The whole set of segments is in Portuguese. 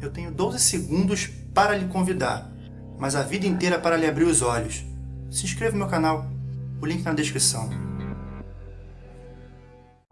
Eu tenho 12 segundos para lhe convidar, mas a vida inteira para lhe abrir os olhos. Se inscreva no meu canal, o link na descrição.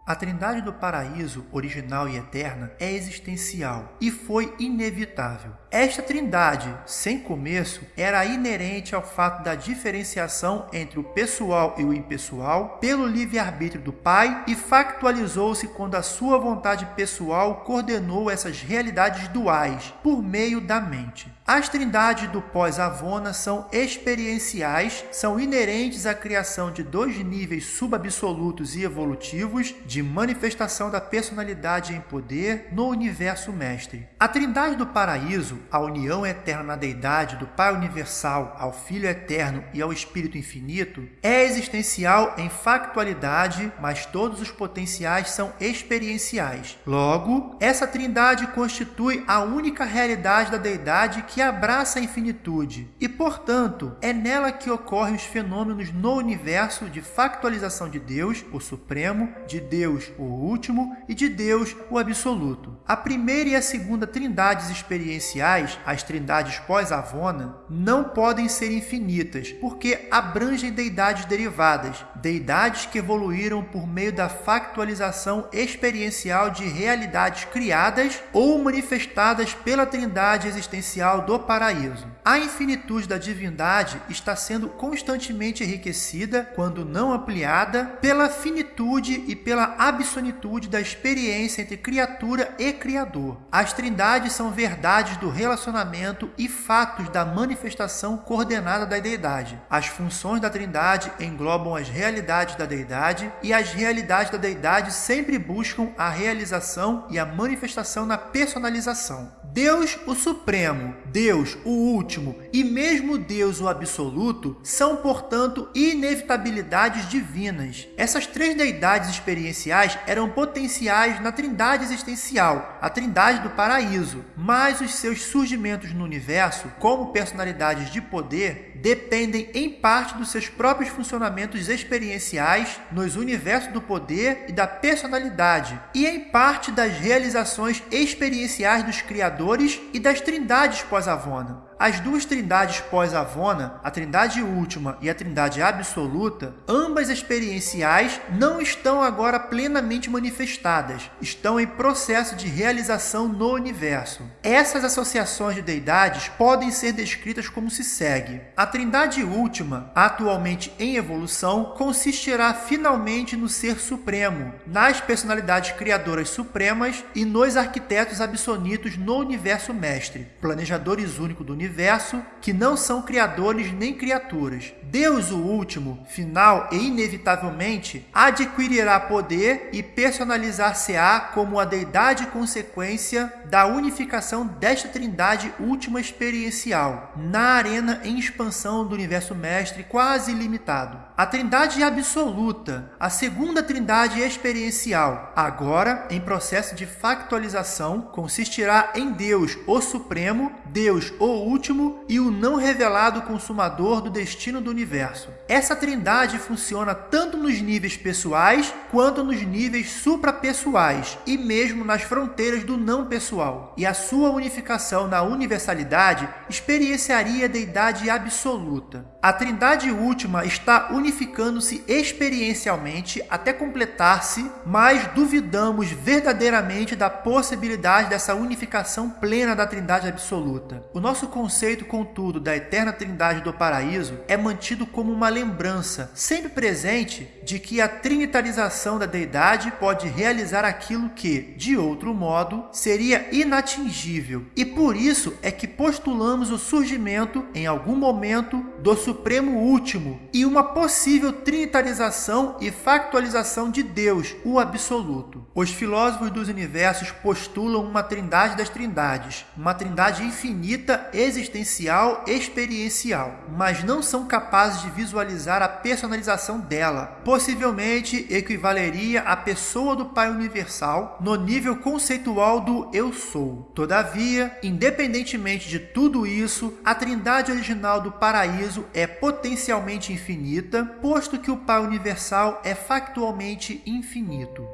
A Trindade do Paraíso, original e eterna, é existencial e foi inevitável. Esta Trindade, sem começo, era inerente ao fato da diferenciação entre o pessoal e o impessoal pelo livre-arbítrio do Pai e factualizou-se quando a sua vontade pessoal coordenou essas realidades duais por meio da mente. As trindades do pós-Avona são experienciais, são inerentes à criação de dois níveis subabsolutos e evolutivos de manifestação da personalidade em poder no universo mestre. A trindade do paraíso, a união eterna na deidade do Pai universal ao Filho eterno e ao Espírito infinito, é existencial em factualidade, mas todos os potenciais são experienciais. Logo, essa trindade constitui a única realidade da deidade que abraça a infinitude e, portanto, é nela que ocorrem os fenômenos no universo de factualização de Deus, o Supremo, de Deus, o Último e de Deus, o Absoluto. A primeira e a segunda trindades experienciais, as trindades pós-Avona, não podem ser infinitas, porque abrangem deidades derivadas, deidades que evoluíram por meio da factualização experiencial de realidades criadas ou manifestadas pela trindade existencial do paraíso. A infinitude da divindade está sendo constantemente enriquecida, quando não ampliada, pela finitude e pela absolutude da experiência entre criatura e criador. As trindades são verdades do relacionamento e fatos da manifestação coordenada da deidade. As funções da trindade englobam as realidades da deidade e as realidades da deidade sempre buscam a realização e a manifestação na personalização. Deus, o Supremo, Deus, o Último e mesmo Deus, o Absoluto, são, portanto, inevitabilidades divinas. Essas três deidades experienciais eram potenciais na trindade existencial, a trindade do paraíso, mas os seus surgimentos no universo, como personalidades de poder, dependem em parte dos seus próprios funcionamentos experienciais nos universos do poder e da personalidade, e em parte das realizações experienciais dos criadores e das trindades pós-Avona. As duas trindades pós-Avona, a trindade última e a trindade absoluta, ambas experienciais, não estão agora plenamente manifestadas, estão em processo de realização no universo. Essas associações de deidades podem ser descritas como se segue. A trindade última, atualmente em evolução, consistirá finalmente no Ser Supremo, nas personalidades criadoras supremas e nos arquitetos absolutos no universo mestre, planejadores únicos do universo universo que não são criadores nem criaturas. Deus, o último, final e inevitavelmente, adquirirá poder e personalizar-se-á como a deidade consequência da unificação desta trindade última experiencial, na arena em expansão do universo mestre quase ilimitado. A trindade absoluta, a segunda trindade experiencial, agora em processo de factualização, consistirá em Deus, o Supremo, Deus, o último e o não revelado consumador do destino do universo. Essa trindade funciona tanto nos níveis pessoais quanto nos níveis suprapessoais e mesmo nas fronteiras do não pessoal. E a sua unificação na universalidade experienciaria a deidade absoluta. A trindade última está unificando-se experiencialmente até completar-se, mas duvidamos verdadeiramente da possibilidade dessa unificação plena da trindade absoluta. O nosso conceito, contudo, da eterna trindade do paraíso é mantido como uma lembrança, sempre presente, de que a trinitarização da deidade pode realizar aquilo que, de outro modo, seria inatingível. E por isso é que postulamos o surgimento, em algum momento, do Supremo Último e uma possível trinitarização e factualização de Deus, o Absoluto. Os filósofos dos universos postulam uma trindade das trindades, uma trindade infinita, existencial, experiencial, mas não são capazes de visualizar a personalização dela. Possivelmente equivaleria à pessoa do Pai Universal no nível conceitual do Eu Sou. Todavia, independentemente de tudo isso, a trindade original do paraíso é potencialmente infinita, posto que o Pai Universal é factualmente infinito.